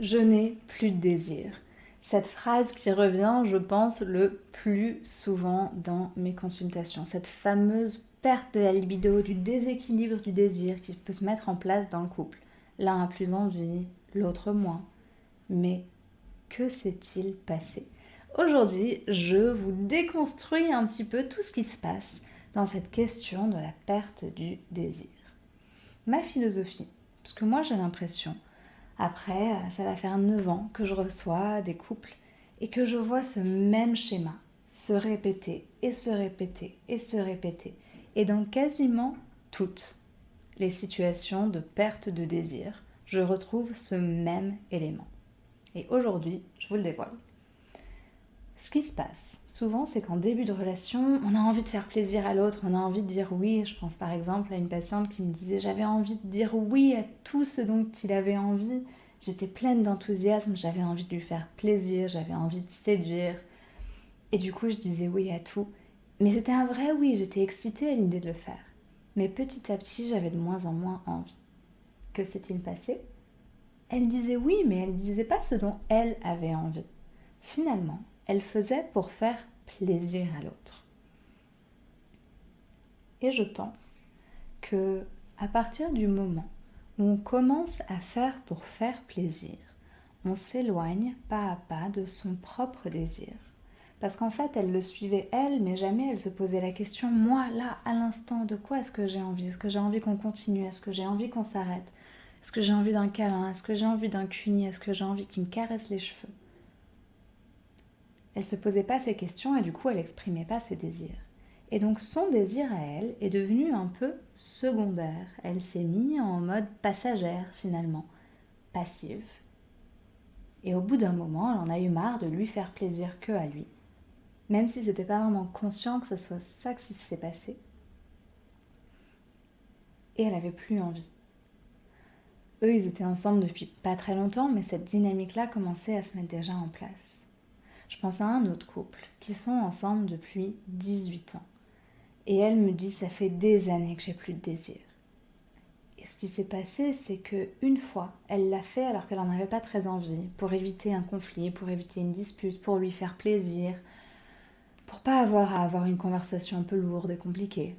Je n'ai plus de désir. Cette phrase qui revient, je pense, le plus souvent dans mes consultations. Cette fameuse perte de la libido, du déséquilibre du désir qui peut se mettre en place dans le couple. L'un a plus envie, l'autre moins. Mais que s'est-il passé? Aujourd'hui, je vous déconstruis un petit peu tout ce qui se passe dans cette question de la perte du désir. Ma philosophie, parce que moi j'ai l'impression après, ça va faire 9 ans que je reçois des couples et que je vois ce même schéma se répéter et se répéter et se répéter. Et dans quasiment toutes les situations de perte de désir, je retrouve ce même élément. Et aujourd'hui, je vous le dévoile. Ce qui se passe souvent, c'est qu'en début de relation, on a envie de faire plaisir à l'autre, on a envie de dire oui. Je pense par exemple à une patiente qui me disait j'avais envie de dire oui à tout ce dont il avait envie. J'étais pleine d'enthousiasme, j'avais envie de lui faire plaisir, j'avais envie de séduire. Et du coup, je disais oui à tout. Mais c'était un vrai oui, j'étais excitée à l'idée de le faire. Mais petit à petit, j'avais de moins en moins envie. Que s'est-il passé? Elle disait oui, mais elle ne disait pas ce dont elle avait envie. Finalement, elle faisait pour faire plaisir à l'autre. Et je pense que à partir du moment où on commence à faire pour faire plaisir, on s'éloigne pas à pas de son propre désir. Parce qu'en fait, elle le suivait elle, mais jamais elle se posait la question, moi, là, à l'instant, de quoi est-ce que j'ai envie? Est-ce que j'ai envie qu'on continue? Est-ce que j'ai envie qu'on s'arrête? Est-ce que j'ai envie d'un câlin? Est-ce que j'ai envie d'un cuni Est-ce que j'ai envie qu'il me caresse les cheveux? Elle se posait pas ces questions et du coup elle exprimait pas ses désirs. Et donc son désir à elle est devenu un peu secondaire. Elle s'est mise en mode passagère finalement, passive. Et au bout d'un moment, elle en a eu marre de lui faire plaisir que à lui. Même si c'était pas vraiment conscient que ce soit ça qui s'est passé. Et elle avait plus envie. Eux, ils étaient ensemble depuis pas très longtemps, mais cette dynamique-là commençait à se mettre déjà en place. Je pense à un autre couple qui sont ensemble depuis 18 ans. Et elle me dit ça fait des années que j'ai plus de désir. Et ce qui s'est passé, c'est que une fois, elle l'a fait alors qu'elle n'en avait pas très envie, pour éviter un conflit, pour éviter une dispute, pour lui faire plaisir, pour pas avoir à avoir une conversation un peu lourde et compliquée.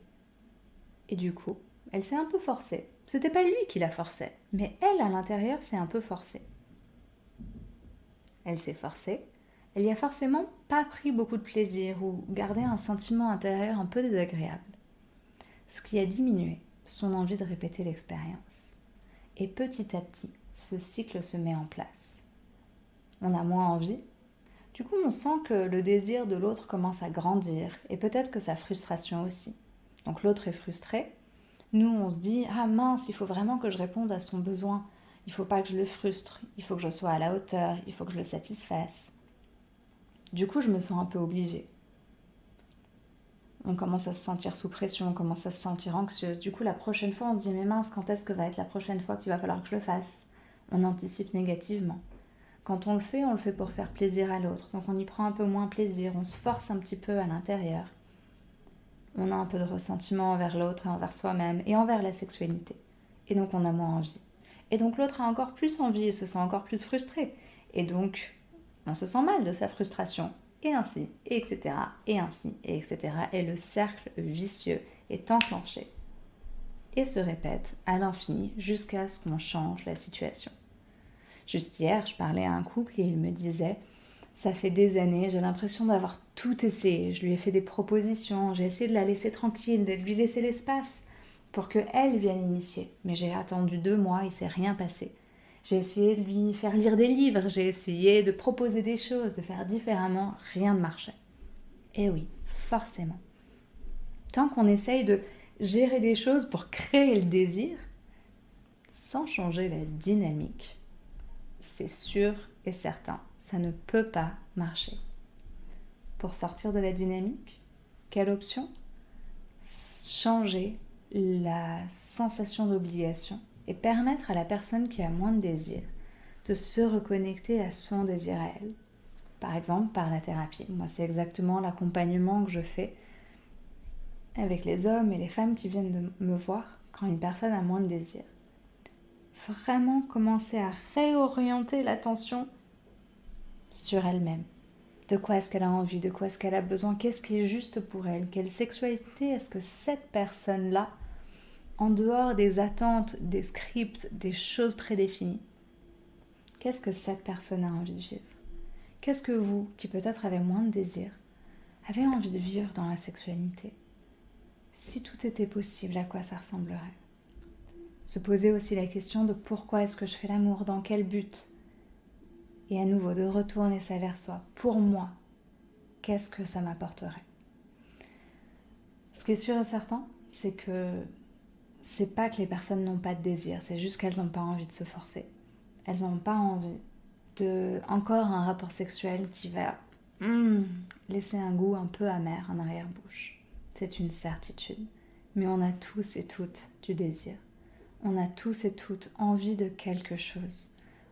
Et du coup, elle s'est un peu forcée. C'était pas lui qui la forçait, mais elle à l'intérieur s'est un peu forcée. Elle s'est forcée, elle y a forcément pas pris beaucoup de plaisir ou gardé un sentiment intérieur un peu désagréable. Ce qui a diminué son envie de répéter l'expérience. Et petit à petit, ce cycle se met en place. On a moins envie. Du coup, on sent que le désir de l'autre commence à grandir et peut-être que sa frustration aussi. Donc l'autre est frustré. Nous, on se dit Ah mince, il faut vraiment que je réponde à son besoin. Il faut pas que je le frustre. Il faut que je sois à la hauteur. Il faut que je le satisfasse. Du coup, je me sens un peu obligée. On commence à se sentir sous pression, on commence à se sentir anxieuse. Du coup, la prochaine fois, on se dit Mais mince, quand est-ce que va être la prochaine fois qu'il va falloir que je le fasse? On anticipe négativement. Quand on le fait, on le fait pour faire plaisir à l'autre. Donc on y prend un peu moins plaisir, on se force un petit peu à l'intérieur. On a un peu de ressentiment envers l'autre et envers soi-même et envers la sexualité. Et donc on a moins envie. Et donc l'autre a encore plus envie et se sent encore plus frustré. Et donc on se sent mal de sa frustration, et ainsi, et etc., et ainsi, et etc. Et le cercle vicieux est enclenché et se répète à l'infini jusqu'à ce qu'on change la situation. Juste hier, je parlais à un couple et il me disait Ça fait des années, j'ai l'impression d'avoir tout essayé. Je lui ai fait des propositions, j'ai essayé de la laisser tranquille, de lui laisser l'espace pour qu'elle vienne initier. Mais j'ai attendu deux mois, il s'est rien passé. J'ai essayé de lui faire lire des livres, j'ai essayé de proposer des choses, de faire différemment, rien ne marchait. Et oui, forcément. Tant qu'on essaye de gérer des choses pour créer le désir, sans changer la dynamique, c'est sûr et certain, ça ne peut pas marcher. Pour sortir de la dynamique, quelle option? Changer la sensation d'obligation et permettre à la personne qui a moins de désir de se reconnecter à son désir à elle. Par exemple, par la thérapie. Moi, c'est exactement l'accompagnement que je fais avec les hommes et les femmes qui viennent me voir quand une personne a moins de désir. vraiment commencer à réorienter l'attention sur elle-même. De quoi est-ce qu'elle a envie De quoi est-ce qu'elle a besoin Qu'est-ce qui est juste pour elle Quelle sexualité est-ce que cette personne-là, en dehors des attentes, des scripts, des choses prédéfinies, qu'est-ce que cette personne a envie de vivre? Qu'est-ce que vous, qui peut-être avez moins de désir, avez envie de vivre dans la sexualité? Si tout était possible, à quoi ça ressemblerait? Se poser aussi la question de pourquoi est-ce que je fais l'amour, dans quel but? Et à nouveau de retourner ça vers soi. Pour moi, qu'est-ce que ça m'apporterait? Ce qui est sûr et certain, c'est que c'est pas que les personnes n'ont pas de désir, c'est juste qu'elles n'ont pas envie de se forcer. Elles n'ont pas envie de encore un rapport sexuel qui va hmm, laisser un goût un peu amer en arrière-bouche. C'est une certitude. Mais on a tous et toutes du désir. On a tous et toutes envie de quelque chose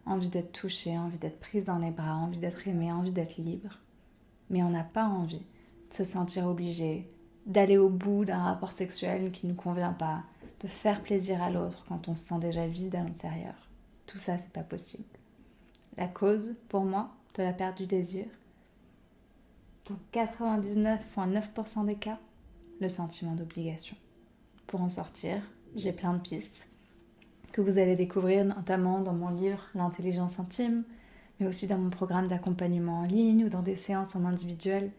envie d'être touchée, envie d'être prise dans les bras, envie d'être aimée, envie d'être libre. Mais on n'a pas envie de se sentir obligé, d'aller au bout d'un rapport sexuel qui ne nous convient pas, de faire plaisir à l'autre quand on se sent déjà vide à l'intérieur. Tout ça, c'est pas possible. La cause, pour moi, de la perte du désir, dans 99,9% des cas, le sentiment d'obligation. Pour en sortir, j'ai plein de pistes que vous allez découvrir notamment dans mon livre L'intelligence intime, mais aussi dans mon programme d'accompagnement en ligne ou dans des séances en individuel.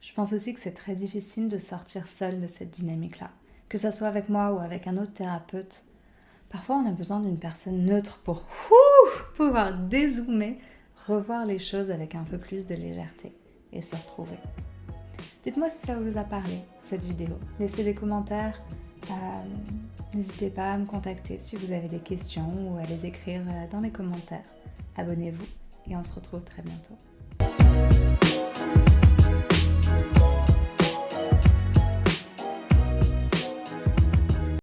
Je pense aussi que c'est très difficile de sortir seul de cette dynamique-là, que ce soit avec moi ou avec un autre thérapeute. Parfois, on a besoin d'une personne neutre pour pouvoir dézoomer, revoir les choses avec un peu plus de légèreté et se retrouver. Dites-moi si ça vous a parlé, cette vidéo. Laissez des commentaires, euh, n'hésitez pas à me contacter si vous avez des questions ou à les écrire euh, dans les commentaires. Abonnez-vous et on se retrouve très bientôt.